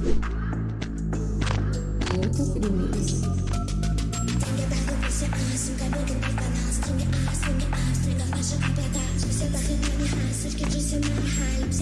YouTube Remix. Up